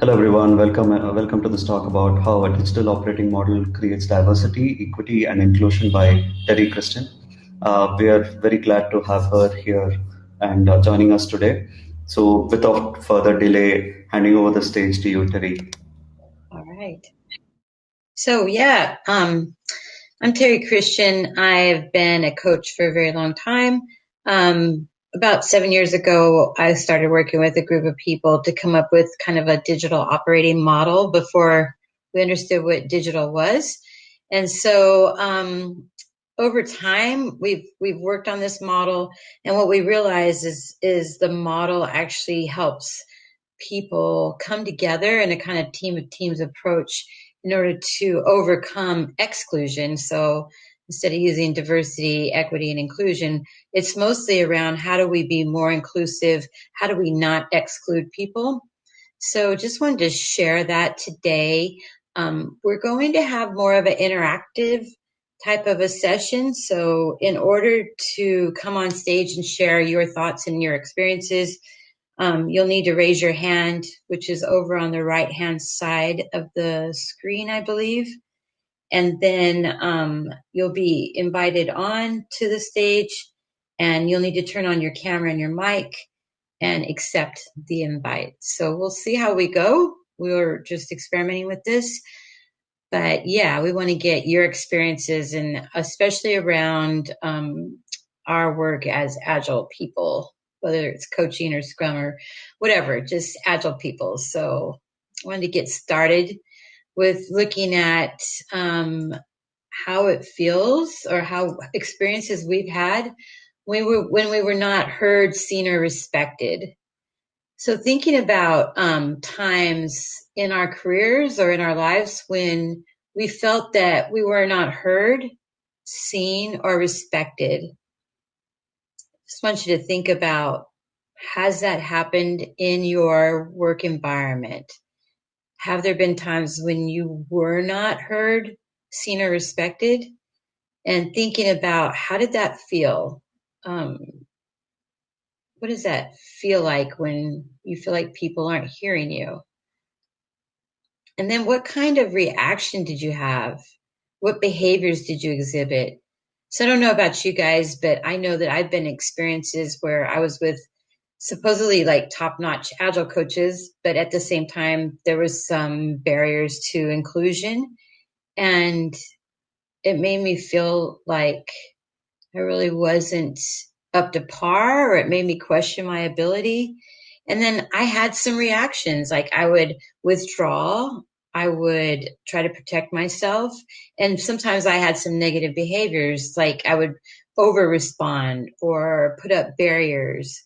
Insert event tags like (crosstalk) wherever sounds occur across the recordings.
Hello, everyone. Welcome, uh, welcome to this talk about how a digital operating model creates diversity, equity, and inclusion by Terry Christian. Uh, we are very glad to have her here and uh, joining us today. So, without further delay, handing over the stage to you, Terry. All right. So, yeah, um, I'm Terry Christian. I've been a coach for a very long time. Um, about seven years ago, I started working with a group of people to come up with kind of a digital operating model before we understood what digital was. And so, um, over time, we've we've worked on this model, and what we realize is is the model actually helps people come together in a kind of team of teams approach in order to overcome exclusion. So instead of using diversity, equity, and inclusion, it's mostly around how do we be more inclusive? How do we not exclude people? So just wanted to share that today. Um, we're going to have more of an interactive type of a session. So in order to come on stage and share your thoughts and your experiences, um, you'll need to raise your hand, which is over on the right hand side of the screen, I believe. And then um, you'll be invited on to the stage and you'll need to turn on your camera and your mic and accept the invite. So we'll see how we go. We were just experimenting with this. But yeah, we want to get your experiences and especially around um, our work as agile people whether it's coaching or scrum or whatever, just agile people. So I wanted to get started with looking at um, how it feels or how experiences we've had when we were, when we were not heard, seen, or respected. So thinking about um, times in our careers or in our lives when we felt that we were not heard, seen, or respected just want you to think about has that happened in your work environment? Have there been times when you were not heard, seen, or respected? And thinking about how did that feel? Um, what does that feel like when you feel like people aren't hearing you? And then what kind of reaction did you have? What behaviors did you exhibit? So I don't know about you guys, but I know that I've been experiences where I was with supposedly like top notch agile coaches, but at the same time, there was some barriers to inclusion. And it made me feel like I really wasn't up to par, or it made me question my ability. And then I had some reactions, like I would withdraw I would try to protect myself. And sometimes I had some negative behaviors, like I would over respond or put up barriers.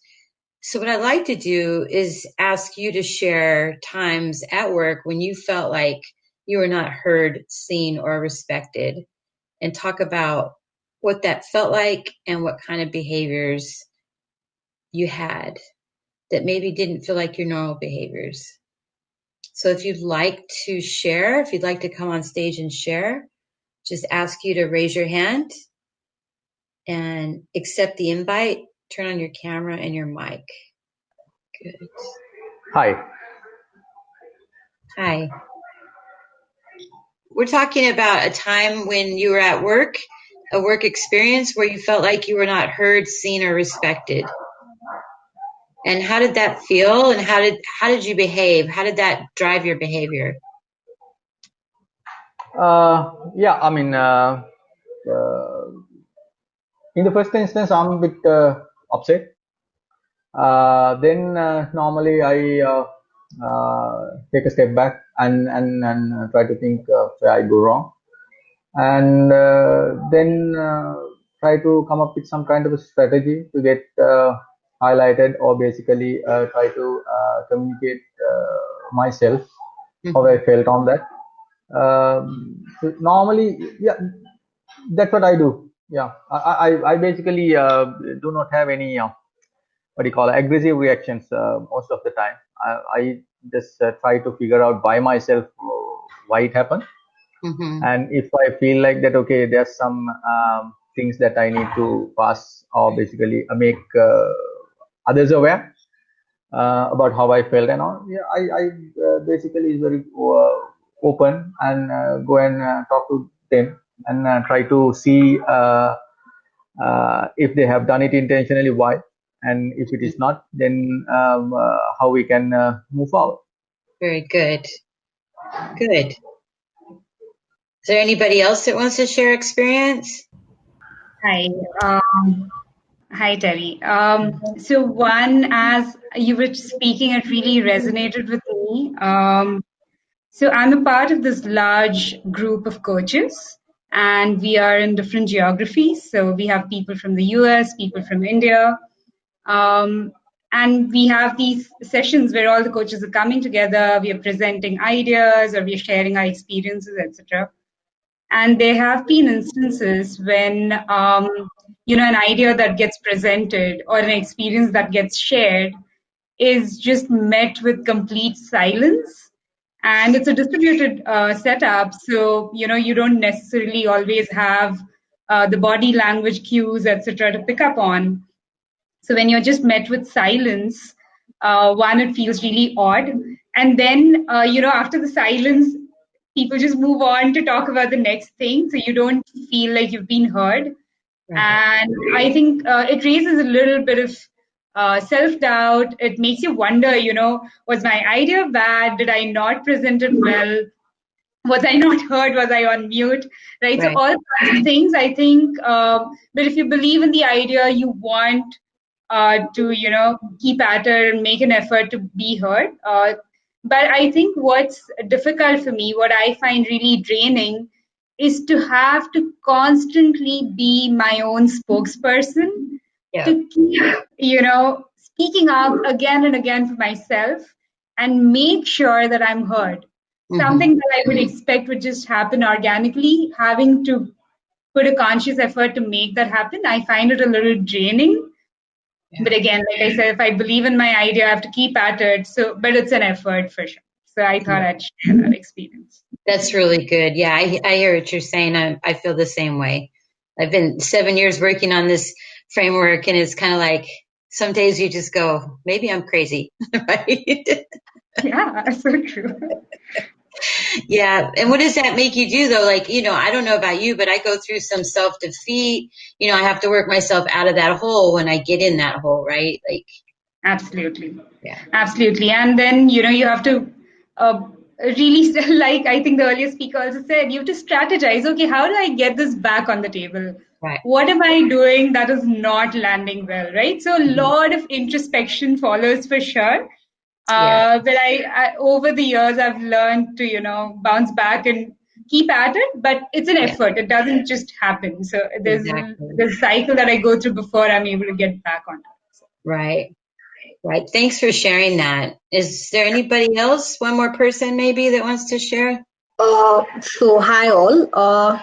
So, what I'd like to do is ask you to share times at work when you felt like you were not heard, seen, or respected, and talk about what that felt like and what kind of behaviors you had that maybe didn't feel like your normal behaviors. So if you'd like to share, if you'd like to come on stage and share, just ask you to raise your hand and accept the invite. Turn on your camera and your mic. Good. Hi. Hi. We're talking about a time when you were at work, a work experience where you felt like you were not heard, seen, or respected and how did that feel and how did how did you behave how did that drive your behavior uh, yeah i mean uh, uh, in the first instance i'm a bit uh, upset uh, then uh, normally i take a step back and and, and try to think where i go wrong and then try to come up with some kind of a strategy to get highlighted or basically uh, try to uh, communicate uh, myself mm-hmm. how I felt on that. Um, so normally, yeah, that's what I do. Yeah, I I, I basically uh, do not have any uh, what do you call it, aggressive reactions uh, most of the time. I, I just try to figure out by myself why it happened, mm-hmm. and if I feel like that, okay, there's some um, things that I need to pass or basically make others aware uh, about how I felt and all. Yeah, I, I uh, basically is very uh, open and uh, go and uh, talk to them and uh, try to see uh, uh, if they have done it intentionally, why, and if it is not, then um, uh, how we can uh, move forward. Very good. Good. Is there anybody else that wants to share experience? Hi. Um, hi, Terry. Um, so one, as you were speaking, it really resonated with me. Um, so I'm a part of this large group of coaches, and we are in different geographies. So we have people from the US, people from India, um, and we have these sessions where all the coaches are coming together. We are presenting ideas, or we are sharing our experiences, etc. And there have been instances when um, you know an idea that gets presented or an experience that gets shared is just met with complete silence and it's a distributed uh, setup. So you know you don't necessarily always have uh, the body language cues etc to pick up on. So when you're just met with silence uh, one it feels really odd. And then uh, you know after the silence people just move on to talk about the next thing. So you don't feel like you've been heard. And i think uh, it raises a little bit of uh, self doubt. It makes you wonder, you know, was my idea bad? Did I not present it well? Was I not heard? Was I on mute? Right. Right. So all kinds of things. I think. Uh, but if you believe in the idea, you want uh, to, you know, keep at it and make an effort to be heard. Uh, but I think what's difficult for me, what I find really draining, is to have to constantly be my own spokesperson Yeah. to keep, you know, speaking up again and again for myself and make sure that I'm heard. Mhm. Something that I would expect would just happen organically, having to put a conscious effort to make that happen, I find it a little draining. But again, like I said, if I believe in my idea, I have to keep at it. So, but it's an effort for sure. So I thought I'd share that experience. That's really good. Yeah, I, I hear what you're saying. I, I feel the same way. I've been seven years working on this framework, and it's kind of like some days you just go, maybe I'm crazy, (laughs) right? Yeah, so true. yeah. And what does that make you do, though? Like, you know, I don't know about you, but I go through some self defeat. You know, I have to work myself out of that hole when I get in that hole, right? Like, Absolutely. Yeah. Absolutely. And then, you know, you have to uh, really, (laughs) like I think the earlier speaker also said, you have to strategize. Okay, how do I get this back on the table? Right. What am I doing that is not landing well, right? So a Mm-hmm. lot of introspection follows for sure. Yeah. Uh, but I, I, over the years, I've learned to, you know, bounce back and keep at it, but it's an Yeah. effort. It doesn't just happen. So there's, Exactly. there's a cycle that I go through before I'm able to get back on it. So. right. Right. Thanks for sharing that. Is there anybody else? One more person maybe that wants to share? Uh, so hi all. Uh,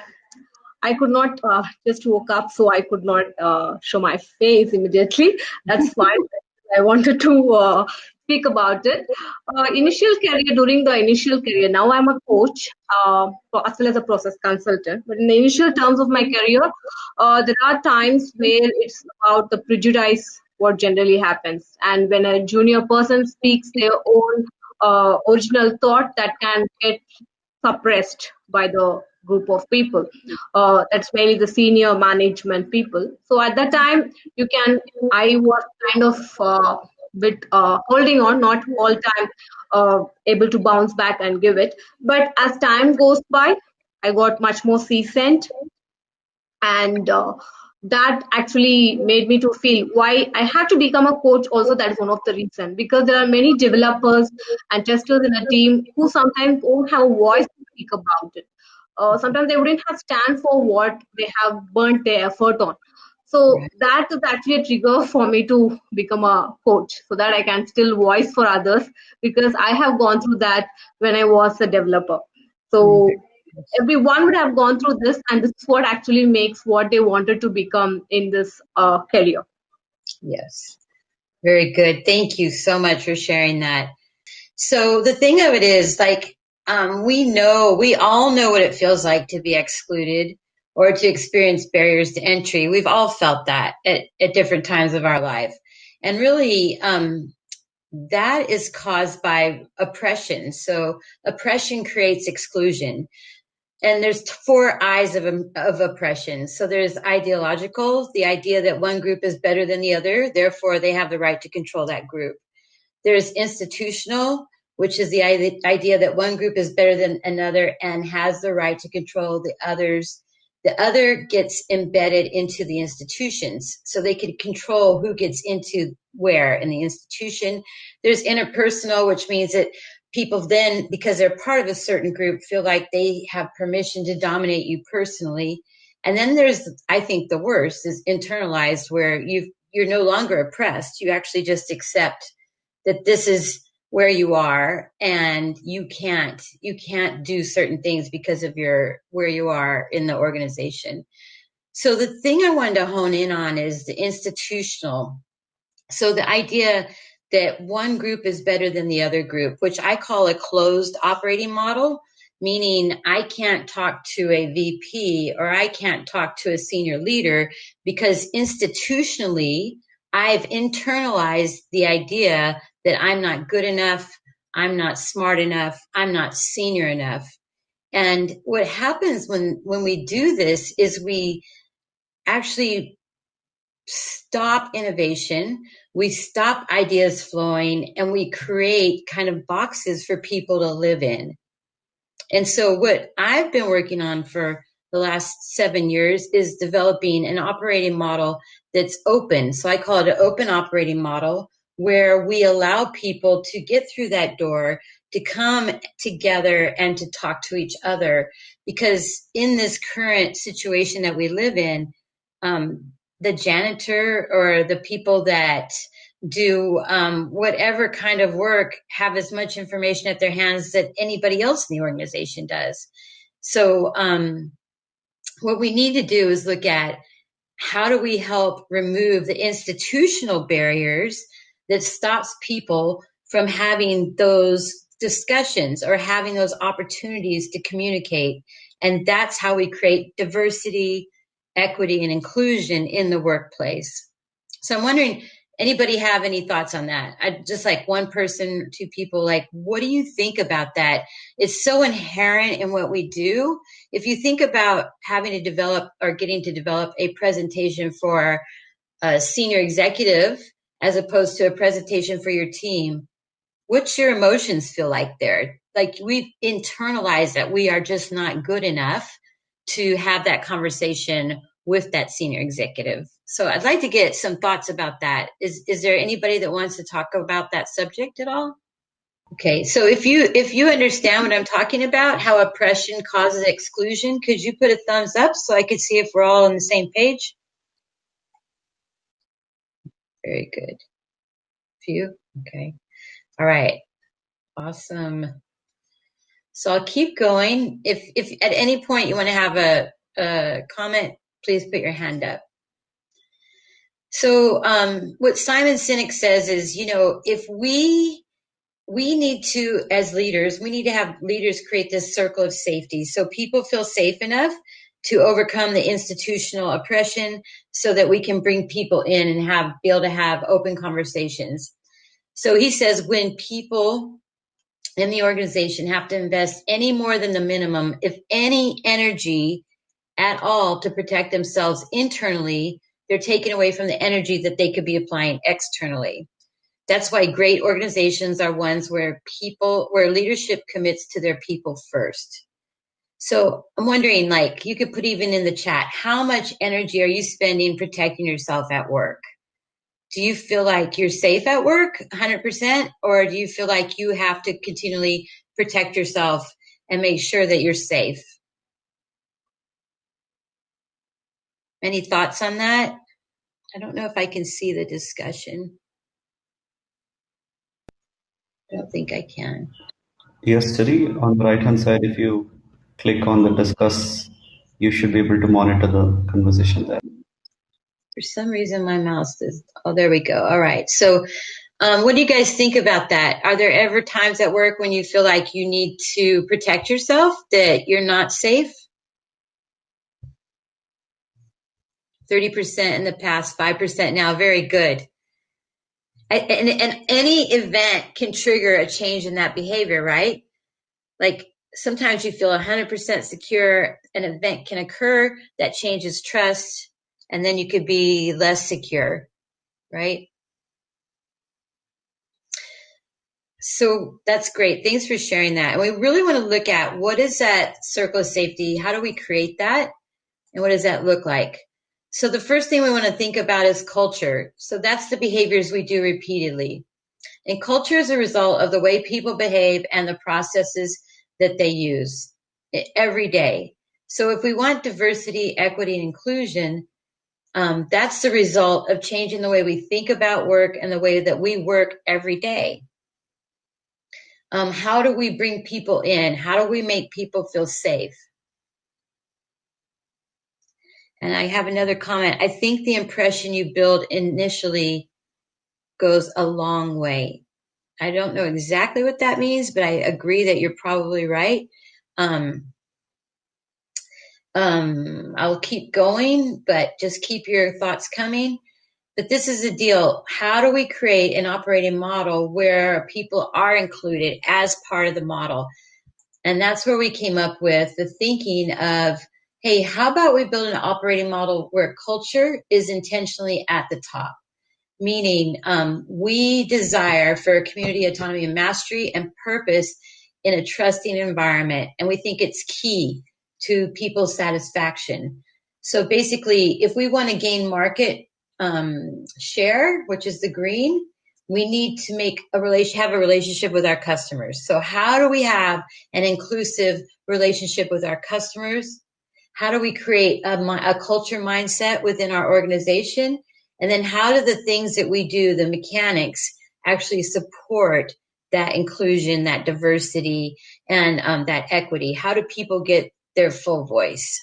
I could not uh, just woke up, so I could not uh, show my face immediately. That's (laughs) fine. I wanted to uh, speak about it. Uh, initial career during the initial career. Now I'm a coach, uh, as well as a process consultant. But in the initial terms of my career, uh, there are times where it's about the prejudice what generally happens, and when a junior person speaks their own uh, original thought, that can get suppressed by the group of people. Uh, that's mainly the senior management people. So at that time, you can, I was kind of uh, bit uh, holding on, not all time uh, able to bounce back and give it. But as time goes by, I got much more seasoned and uh, that actually made me to feel why I had to become a coach also that is one of the reason because there are many developers and testers in a team who sometimes don't have a voice to speak about it. Uh, sometimes they wouldn't have stand for what they have burnt their effort on. So Right. that is actually a trigger for me to become a coach so that I can still voice for others because I have gone through that when I was a developer. So everyone would have gone through this and this is what actually makes what they wanted to become in this uh, career Yes. Very good. Thank you so much for sharing that. So the thing of it is like, um, we know, we all know what it feels like to be excluded or to experience barriers to entry. We've all felt that at, at different times of our life. And really, um, that is caused by oppression. So oppression creates exclusion. And there's four eyes of, of oppression. So there's ideological, the idea that one group is better than the other, therefore they have the right to control that group. There's institutional, which is the idea that one group is better than another and has the right to control the others. The other gets embedded into the institutions, so they can control who gets into where in the institution. There's interpersonal, which means that people then, because they're part of a certain group, feel like they have permission to dominate you personally. And then there's, I think, the worst is internalized, where you you're no longer oppressed. You actually just accept that this is where you are and you can't you can't do certain things because of your where you are in the organization. So the thing i wanted to hone in on is the institutional. So the idea that one group is better than the other group which i call a closed operating model meaning i can't talk to a vp or i can't talk to a senior leader because institutionally i've internalized the idea that I'm not good enough, I'm not smart enough, I'm not senior enough. And what happens when when we do this is we actually stop innovation, we stop ideas flowing, and we create kind of boxes for people to live in. And so, what I've been working on for the last seven years is developing an operating model that's open. So, I call it an open operating model where we allow people to get through that door to come together and to talk to each other. Because in this current situation that we live in um, the janitor or the people that do um, whatever kind of work have as much information at their hands that anybody else in the organization does. So um, what we need to do is look at how do we help remove the institutional barriers that stops people from having those discussions or having those opportunities to communicate. And that's how we create diversity, equity, and inclusion in the workplace. So I'm wondering, anybody have any thoughts on that? I just like one person, two people, like, what do you think about that? It's so inherent in what we do. If you think about having to develop or getting to develop a presentation for a senior executive as opposed to a presentation for your team, what's your emotions feel like there? Like we've internalized that we are just not good enough to have that conversation with that senior executive. So I'd like to get some thoughts about that. Is is there anybody that wants to talk about that subject at all? Okay, so if you if you understand what I'm talking about, how oppression causes exclusion, could you put a thumbs up so I could see if we're all on the same page? Very good. Few? Okay. All right. Awesome. So I'll keep going. If if at any point you want to have a, a comment, please put your hand up. So um, what Simon Sinek says is, you know, if we we need to, as leaders, we need to have leaders create this circle of safety so people feel safe enough to overcome the institutional oppression so that we can bring people in and have be able to have open conversations. So he says when people in the organization have to invest any more than the minimum, if any energy at all to protect themselves internally, they're taken away from the energy that they could be applying externally. That's why great organizations are ones where people, where leadership commits to their people first. So I'm wondering, like, you could put even in the chat, how much energy are you spending protecting yourself at work? Do you feel like you're safe at work 100%? Or do you feel like you have to continually protect yourself and make sure that you're safe? Any thoughts on that? I don't know if I can see the discussion. I don't think I can. Yes, Terry, on the right hand side, if you click on the discuss, you should be able to monitor the conversation there. For some reason, my mouse is, oh, there we go. All right. So, um, what do you guys think about that? Are there ever times at work when you feel like you need to protect yourself, that you're not safe? 30% in the past, 5% now. Very good. and, and any event can trigger a change in that behavior, right? Like sometimes you feel 100% secure, an event can occur that changes trust, and then you could be less secure, right? So that's great. Thanks for sharing that. And we really want to look at what is that circle of safety? How do we create that? And what does that look like? So the first thing we want to think about is culture. So that's the behaviors we do repeatedly. And culture is a result of the way people behave and the processes that they use every day. So if we want diversity, equity, and inclusion, um, that's the result of changing the way we think about work and the way that we work every day. Um, how do we bring people in? How do we make people feel safe? And I have another comment. I think the impression you build initially goes a long way. I don't know exactly what that means, but I agree that you're probably right. Um, um, I'll keep going, but just keep your thoughts coming. But this is the deal. How do we create an operating model where people are included as part of the model? And that's where we came up with the thinking of, hey, how about we build an operating model where culture is intentionally at the top? Meaning, um, we desire for community autonomy and mastery and purpose in a trusting environment. And we think it's key to people's satisfaction. So basically, if we want to gain market um, share, which is the green, we need to make a relation, have a relationship with our customers. So how do we have an inclusive relationship with our customers? How do we create a, a culture mindset within our organization? And then how do the things that we do, the mechanics, actually support that inclusion, that diversity, and um, that equity? How do people get their full voice?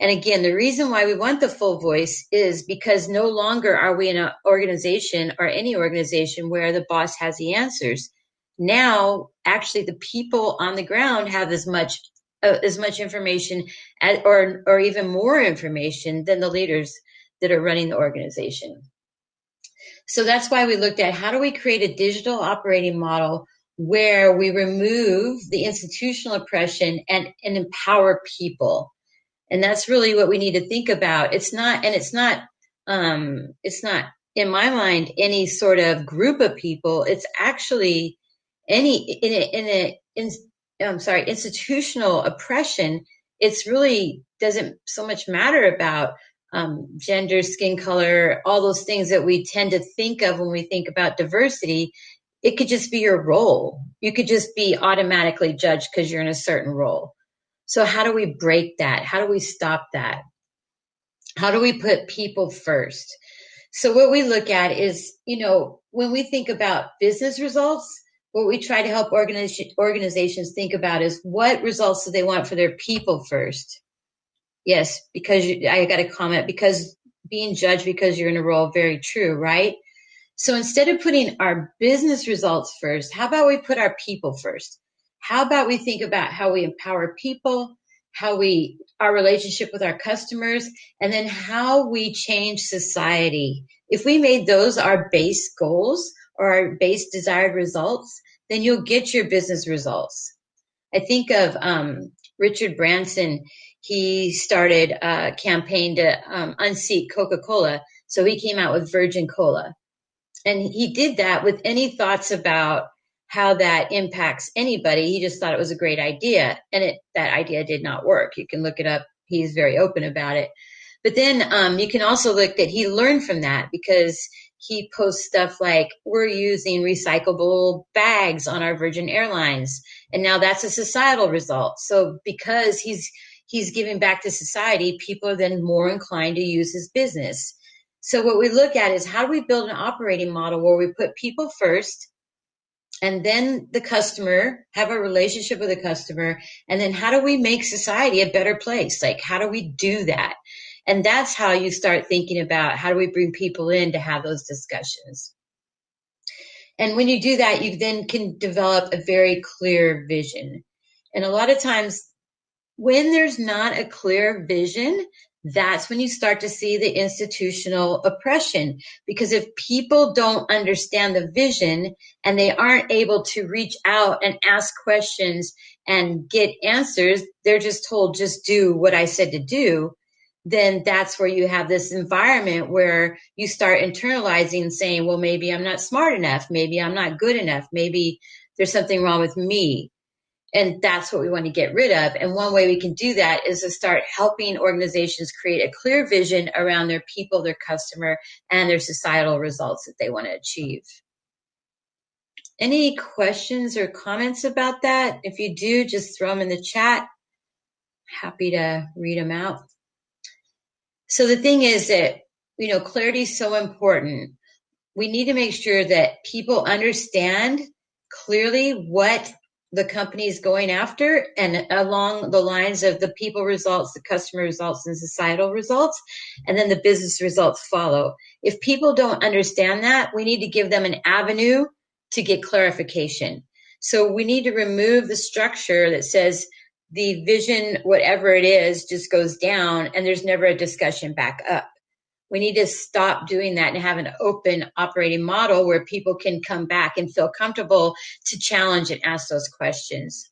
And again, the reason why we want the full voice is because no longer are we in an organization or any organization where the boss has the answers. Now, actually, the people on the ground have as much uh, as much information as, or or even more information than the leaders that are running the organization. So that's why we looked at how do we create a digital operating model where we remove the institutional oppression and, and empower people. And that's really what we need to think about. It's not and it's not um it's not in my mind any sort of group of people. It's actually any in a, in a in, i'm sorry institutional oppression. It's really doesn't so much matter about um, gender skin color all those things that we tend to think of when we think about diversity it could just be your role you could just be automatically judged because you're in a certain role so how do we break that? How do we stop that? How do we put people first? So what we look at is, you know, when we think about business results, what we try to help organizations think about is what results do they want for their people first? Yes, because you, I got a comment because being judged because you're in a role, very true, right? So instead of putting our business results first, how about we put our people first? How about we think about how we empower people, how we, our relationship with our customers, and then how we change society. If we made those our base goals or our base desired results, then you'll get your business results. I think of um, Richard Branson. He started a campaign to um, unseat Coca-Cola. So he came out with Virgin Cola. And he did that with any thoughts about how that impacts anybody. He just thought it was a great idea, and it that idea did not work. You can look it up. He's very open about it. But then um, you can also look that he learned from that because he posts stuff like we're using recyclable bags on our Virgin Airlines, and now that's a societal result. So because he's he's giving back to society, people are then more inclined to use his business. So what we look at is how do we build an operating model where we put people first and then the customer have a relationship with the customer and then how do we make society a better place? Like how do we do that? And that's how you start thinking about how do we bring people in to have those discussions. And when you do that you then can develop a very clear vision. And a lot of times when there's not a clear vision that's when you start to see the institutional oppression. Because if people don't understand the vision and they aren't able to reach out and ask questions and get answers, they're just told, just do what I said to do. Then that's where you have this environment where you start internalizing saying, well, maybe I'm not smart enough. Maybe I'm not good enough. Maybe there's something wrong with me. And that's what we want to get rid of. And one way we can do that is to start helping organizations create a clear vision around their people, their customer, and their societal results that they want to achieve. Any questions or comments about that? If you do, just throw them in the chat. Happy to read them out. So the thing is that, you know, clarity is so important. We need to make sure that people understand clearly what the company is going after and along the lines of the people results, the customer results, and societal results, and then the business results follow. If people don't understand that, we need to give them an avenue to get clarification. So we need to remove the structure that says the vision, whatever it is, just goes down and there's never a discussion back up. We need to stop doing that and have an open operating model where people can come back and feel comfortable to challenge and ask those questions.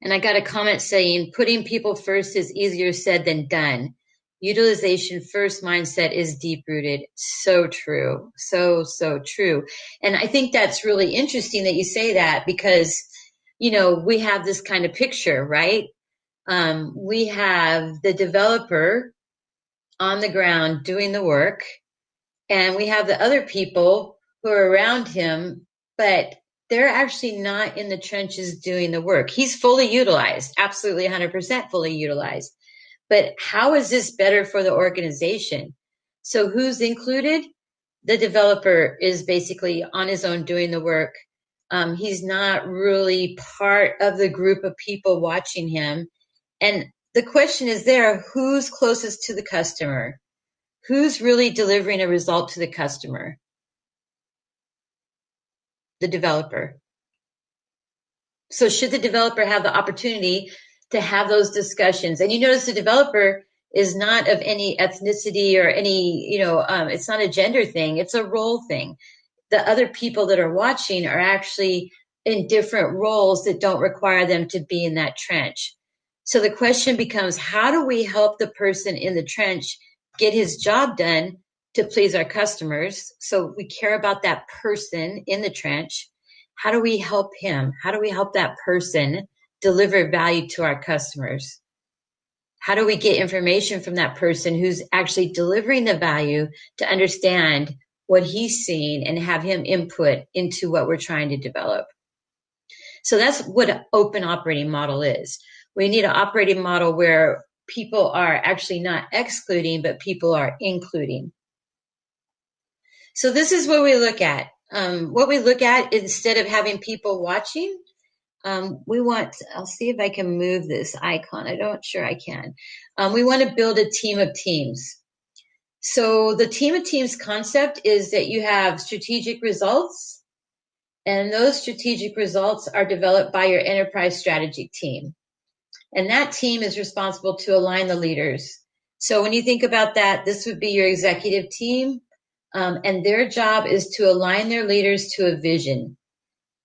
And I got a comment saying putting people first is easier said than done. Utilization first mindset is deep rooted. So true. So, so true. And I think that's really interesting that you say that because, you know, we have this kind of picture, right? Um, we have the developer on the ground doing the work. And we have the other people who are around him, but they're actually not in the trenches doing the work. He's fully utilized, absolutely 100% fully utilized. But how is this better for the organization? So who's included? The developer is basically on his own doing the work. Um, he's not really part of the group of people watching him. And the question is there, who's closest to the customer? Who's really delivering a result to the customer? The developer. So should the developer have the opportunity to have those discussions? And you notice the developer is not of any ethnicity or any, you know, um, it's not a gender thing. It's a role thing. The other people that are watching are actually in different roles that don't require them to be in that trench. So the question becomes how do we help the person in the trench get his job done to please our customers? So we care about that person in the trench. How do we help him? How do we help that person deliver value to our customers? How do we get information from that person who's actually delivering the value to understand what he's seeing and have him input into what we're trying to develop? So that's what an open operating model is we need an operating model where people are actually not excluding, but people are including. So this is what we look at. Um, what we look at instead of having people watching, um, we want, I'll see if I can move this icon. I don't sure I can. Um, we want to build a team of teams. So the team of teams concept is that you have strategic results and those strategic results are developed by your enterprise strategy team. And that team is responsible to align the leaders. So when you think about that, this would be your executive team. Um, and their job is to align their leaders to a vision.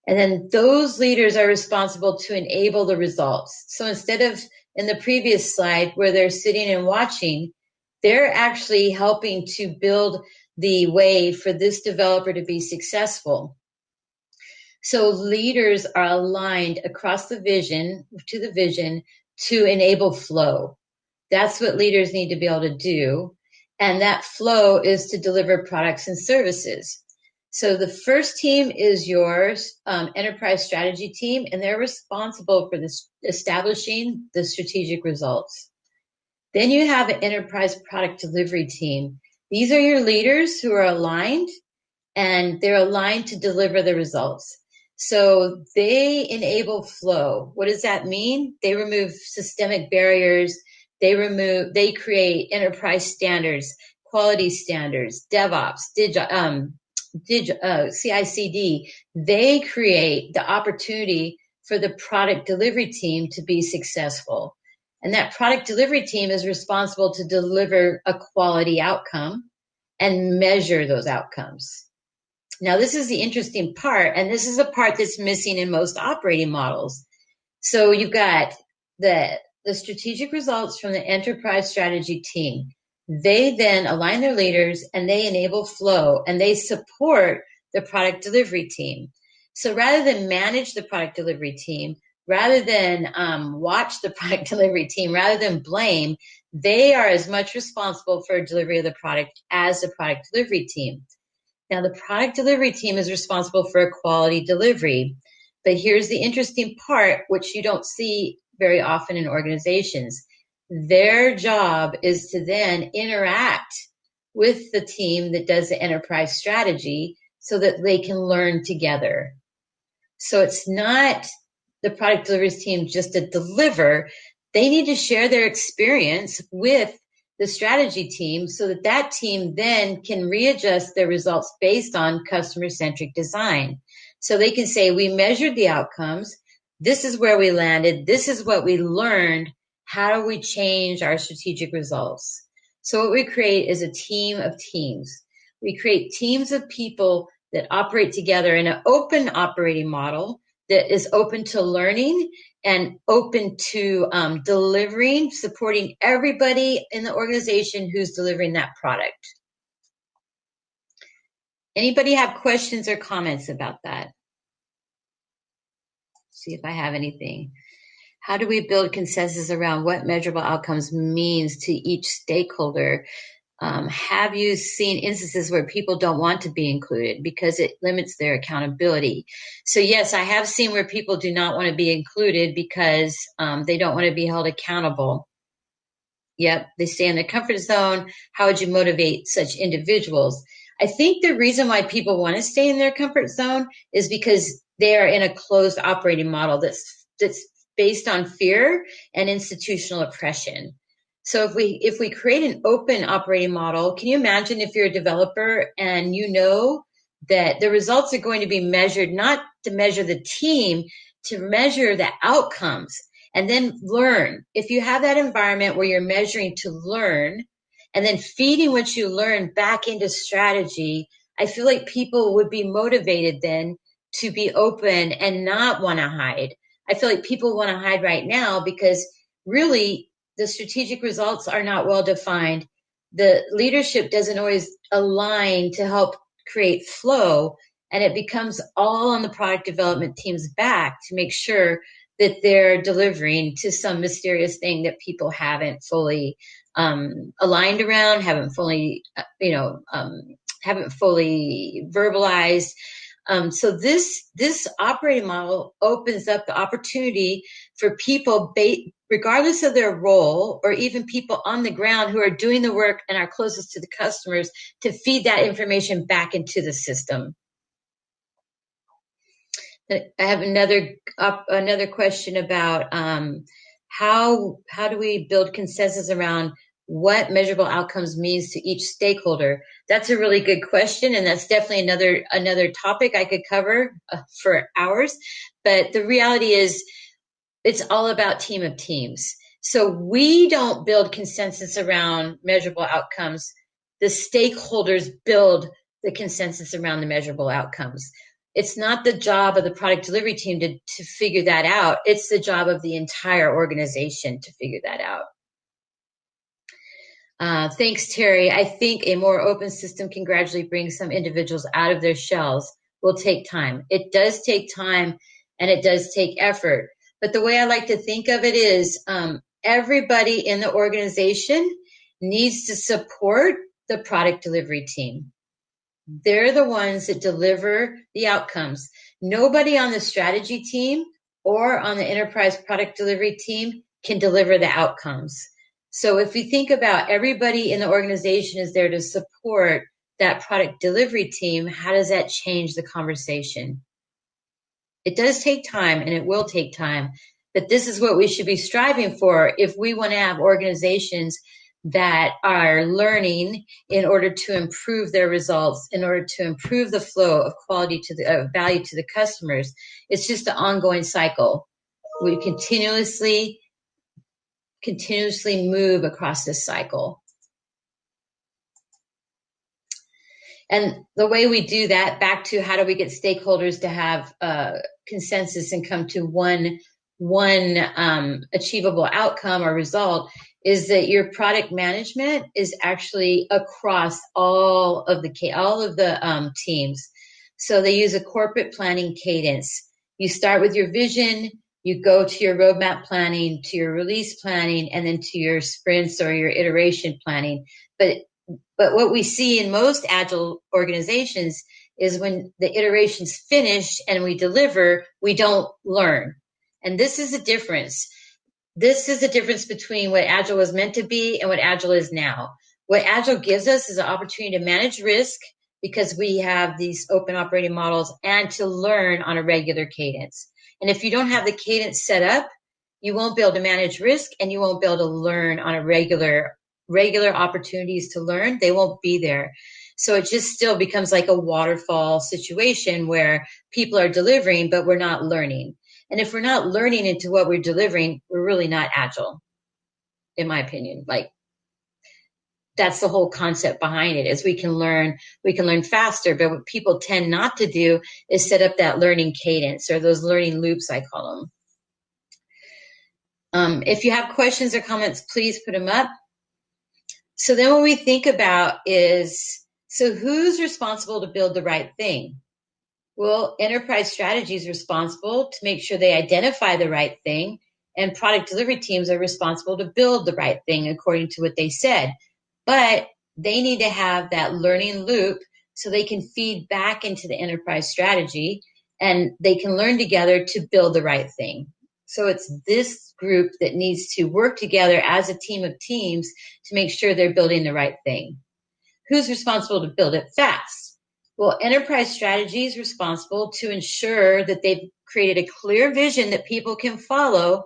And then those leaders are responsible to enable the results. So instead of in the previous slide where they're sitting and watching, they're actually helping to build the way for this developer to be successful. So leaders are aligned across the vision to the vision to enable flow. That's what leaders need to be able to do. And that flow is to deliver products and services. So the first team is yours, um, enterprise strategy team, and they're responsible for this, establishing the strategic results. Then you have an enterprise product delivery team. These are your leaders who are aligned and they're aligned to deliver the results. So they enable flow. What does that mean? They remove systemic barriers. They remove, they create enterprise standards, quality standards, DevOps, dig, um, dig, uh, CI/CD. They create the opportunity for the product delivery team to be successful. And that product delivery team is responsible to deliver a quality outcome and measure those outcomes. Now, this is the interesting part, and this is a part that's missing in most operating models. So you've got the, the strategic results from the enterprise strategy team. They then align their leaders and they enable flow and they support the product delivery team. So rather than manage the product delivery team, rather than um, watch the (laughs) product delivery team, rather than blame, they are as much responsible for delivery of the product as the product delivery team. Now, the product delivery team is responsible for a quality delivery. But here's the interesting part, which you don't see very often in organizations. Their job is to then interact with the team that does the enterprise strategy so that they can learn together. So it's not the product delivery team just to deliver. They need to share their experience with the strategy team so that that team then can readjust their results based on customer centric design. So they can say, we measured the outcomes. This is where we landed. This is what we learned. How do we change our strategic results? So what we create is a team of teams. We create teams of people that operate together in an open operating model that is open to learning and open to um, delivering, supporting everybody in the organization who's delivering that product. Anybody have questions or comments about that? See if I have anything. How do we build consensus around what measurable outcomes means to each stakeholder? Um, have you seen instances where people don't want to be included because it limits their accountability? So, yes, I have seen where people do not want to be included because um, they don't want to be held accountable. Yep, they stay in their comfort zone. How would you motivate such individuals? I think the reason why people want to stay in their comfort zone is because they are in a closed operating model that's that's based on fear and institutional oppression. So if we if we create an open operating model, can you imagine if you're a developer and you know that the results are going to be measured not to measure the team, to measure the outcomes and then learn. If you have that environment where you're measuring to learn and then feeding what you learn back into strategy, I feel like people would be motivated then to be open and not want to hide. I feel like people want to hide right now because really the strategic results are not well defined. The leadership doesn't always align to help create flow, and it becomes all on the product development team's back to make sure that they're delivering to some mysterious thing that people haven't fully um, aligned around, haven't fully, uh, you know, um, haven't fully verbalized. Um, so this this operating model opens up the opportunity for people, regardless of their role, or even people on the ground who are doing the work and are closest to the customers, to feed that information back into the system. I have another uh, another question about um, how how do we build consensus around what measurable outcomes means to each stakeholder. That's a really good question and that's definitely another another topic i could cover uh, for hours. But the reality is it's all about team of teams. So we don't build consensus around measurable outcomes. The stakeholders build the consensus around the measurable outcomes. It's not the job of the product delivery team to, to figure that out. It's the job of the entire organization to figure that out uh, thanks, Terry. I think a more open system can gradually bring some individuals out of their shells. Will take time. It does take time and it does take effort. But the way I like to think of it is um, everybody in the organization needs to support the product delivery team. They're the ones that deliver the outcomes. Nobody on the strategy team or on the enterprise product delivery team can deliver the outcomes. So if we think about everybody in the organization is there to support that product delivery team, how does that change the conversation? It does take time and it will take time, but this is what we should be striving for if we want to have organizations that are learning in order to improve their results, in order to improve the flow of quality to the uh, value to the customers. It's just an ongoing cycle. We continuously continuously move across this cycle. And the way we do that, back to how do we get stakeholders to have uh, consensus and come to one one um, achievable outcome or result, is that your product management is actually across all of the all of the um, teams. So they use a corporate planning cadence. You start with your vision, you go to your roadmap planning, to your release planning, and then to your sprints or your iteration planning. But but what we see in most agile organizations is when the iteration's finished and we deliver, we don't learn. And this is a difference. This is the difference between what agile was meant to be and what agile is now. What agile gives us is an opportunity to manage risk because we have these open operating models and to learn on a regular cadence. And if you don't have the cadence set up, you won't be able to manage risk and you won't be able to learn on a regular regular opportunities to learn, they won't be there. So it just still becomes like a waterfall situation where people are delivering, but we're not learning. And if we're not learning into what we're delivering, we're really not agile, in my opinion. Like that's the whole concept behind it is we can learn we can learn faster. But what people tend not to do is set up that learning cadence or those learning loops i call them um, if you have questions or comments please put them up. So then what we think about is so who's responsible to build the right thing? Well enterprise strategy is responsible to make sure they identify the right thing and product delivery teams are responsible to build the right thing according to what they said but they need to have that learning loop so they can feed back into the enterprise strategy and they can learn together to build the right thing. So it's this group that needs to work together as a team of teams to make sure they're building the right thing. Who's responsible to build it fast? Well, enterprise strategy is responsible to ensure that they've created a clear vision that people can follow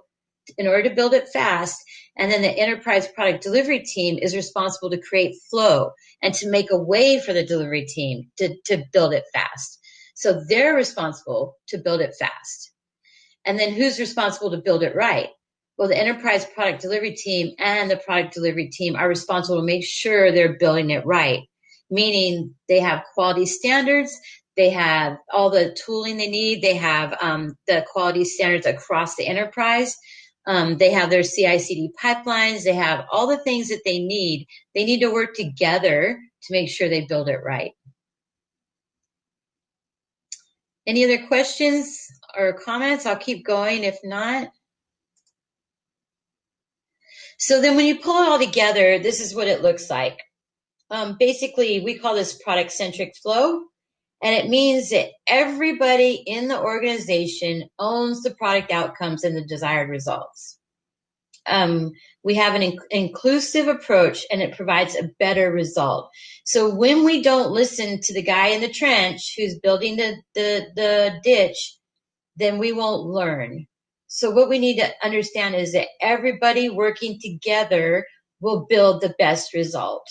in order to build it fast. And then the enterprise product delivery team is responsible to create flow and to make a way for the delivery team to, to build it fast. So they're responsible to build it fast. And then who's responsible to build it right? Well, the enterprise product delivery team and the product delivery team are responsible to make sure they're building it right, meaning they have quality standards, they have all the tooling they need, they have um, the quality standards across the enterprise. Um, they have their CI/CD pipelines. They have all the things that they need. They need to work together to make sure they build it right. Any other questions or comments? I'll keep going. If not, so then when you pull it all together, this is what it looks like. Um, basically, we call this product centric flow. And it means that everybody in the organization owns the product outcomes and the desired results. Um, we have an in- inclusive approach and it provides a better result. So when we don't listen to the guy in the trench who's building the, the, the ditch, then we won't learn. So what we need to understand is that everybody working together will build the best result.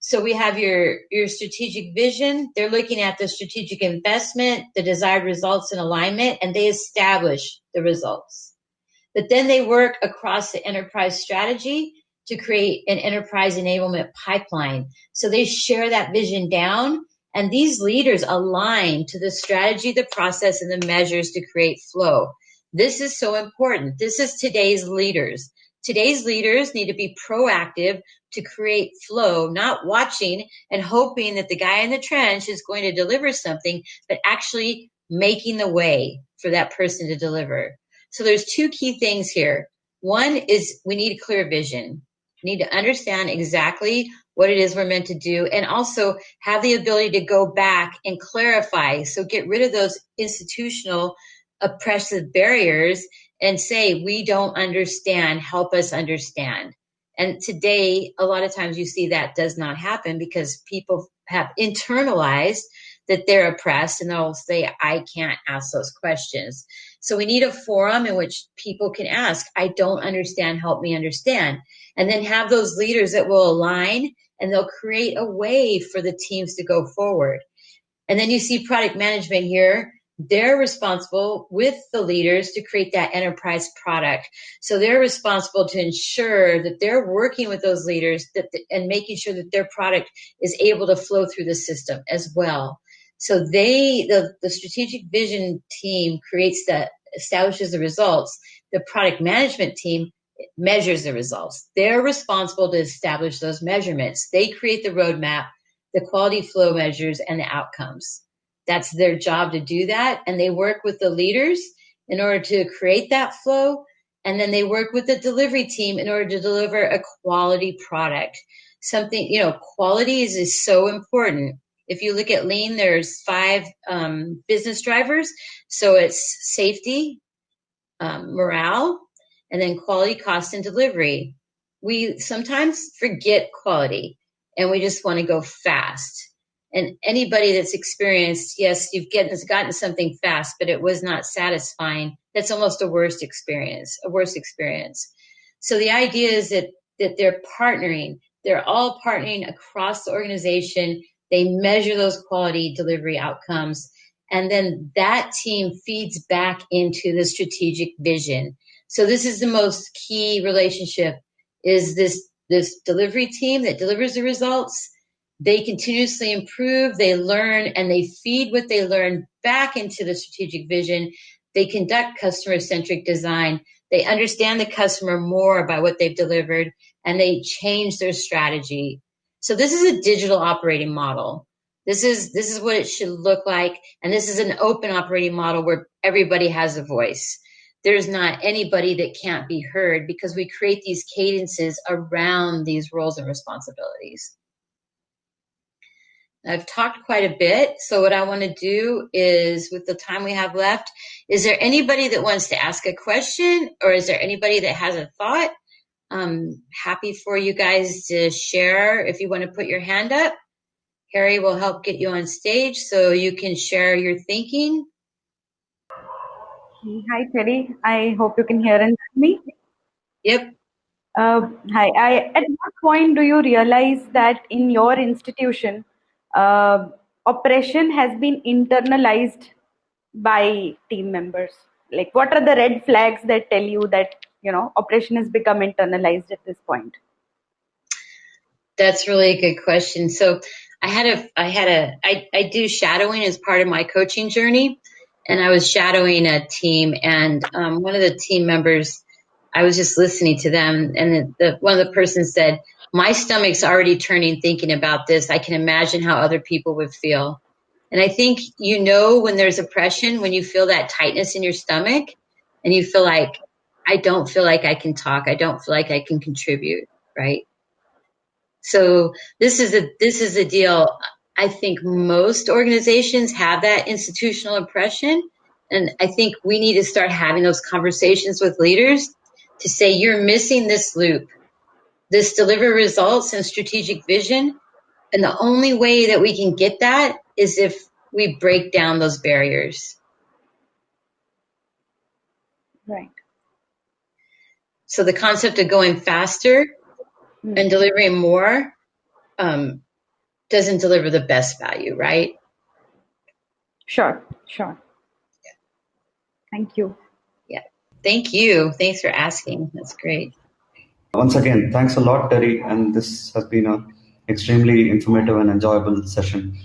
So we have your, your strategic vision. They're looking at the strategic investment, the desired results and alignment, and they establish the results. But then they work across the enterprise strategy to create an enterprise enablement pipeline. So they share that vision down and these leaders align to the strategy, the process, and the measures to create flow. This is so important. This is today's leaders. Today's leaders need to be proactive to create flow, not watching and hoping that the guy in the trench is going to deliver something, but actually making the way for that person to deliver. So there's two key things here. One is we need a clear vision. We need to understand exactly what it is we're meant to do and also have the ability to go back and clarify. So get rid of those institutional oppressive barriers and say, we don't understand, help us understand. And today, a lot of times you see that does not happen because people have internalized that they're oppressed and they'll say, I can't ask those questions. So we need a forum in which people can ask, I don't understand, help me understand. And then have those leaders that will align and they'll create a way for the teams to go forward. And then you see product management here they're responsible with the leaders to create that enterprise product. So they're responsible to ensure that they're working with those leaders that the, and making sure that their product is able to flow through the system as well. So they, the, the strategic vision team creates that, establishes the results. The product management team measures the results. They're responsible to establish those measurements. They create the roadmap, the quality flow measures, and the outcomes. That's their job to do that. And they work with the leaders in order to create that flow. And then they work with the delivery team in order to deliver a quality product. Something, you know, quality is, is so important. If you look at lean, there's five um, business drivers. So it's safety, um, morale, and then quality, cost, and delivery. We sometimes forget quality and we just want to go fast. And anybody that's experienced, yes, you've gotten, gotten something fast, but it was not satisfying. That's almost a worst experience, a worst experience. So the idea is that, that they're partnering. They're all partnering across the organization. They measure those quality delivery outcomes. And then that team feeds back into the strategic vision. So this is the most key relationship is this, this delivery team that delivers the results they continuously improve, they learn, and they feed what they learn back into the strategic vision. They conduct customer centric design. They understand the customer more by what they've delivered and they change their strategy. So this is a digital operating model. This is, this is what it should look like. And this is an open operating model where everybody has a voice. There's not anybody that can't be heard because we create these cadences around these roles and responsibilities. I've talked quite a bit. So what I want to do is with the time we have left, is there anybody that wants to ask a question or is there anybody that has a thought? I'm happy for you guys to share. If you want to put your hand up, Harry will help get you on stage so you can share your thinking. Hi, Terry. I hope you can hear and see me. Yep. Uh, hi. I, at what point do you realize that in your institution, oppression has been internalized by team members. Like what are the red flags that tell you that you know oppression has become internalized at this point? That's really a good question. So i had a i had a i, I do shadowing as part of my coaching journey and i was shadowing a team and um, one of the team members i was just listening to them and the, the, one of the persons said my stomach's already turning thinking about this. I can imagine how other people would feel. And I think you know when there's oppression, when you feel that tightness in your stomach and you feel like, I don't feel like I can talk. I don't feel like I can contribute, right? So this is a, this is a deal. I think most organizations have that institutional oppression. And I think we need to start having those conversations with leaders to say, you're missing this loop this deliver results and strategic vision. And the only way that we can get that is if we break down those barriers. Right. So the concept of going faster mm-hmm. and delivering more um, doesn't deliver the best value, right? Sure, sure. Yeah. Thank you. Yeah. Thank you. Thanks for asking. That's great. Once again, thanks a lot, Terry, and this has been an extremely informative and enjoyable session.